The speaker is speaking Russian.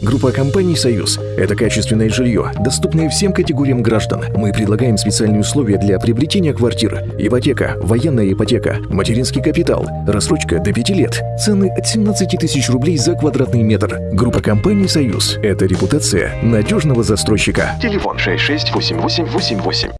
Группа компаний «Союз» — это качественное жилье, доступное всем категориям граждан. Мы предлагаем специальные условия для приобретения квартир. Ипотека, военная ипотека, материнский капитал, рассрочка до 5 лет. Цены от 17 тысяч рублей за квадратный метр. Группа компаний «Союз» — это репутация надежного застройщика. Телефон 668888.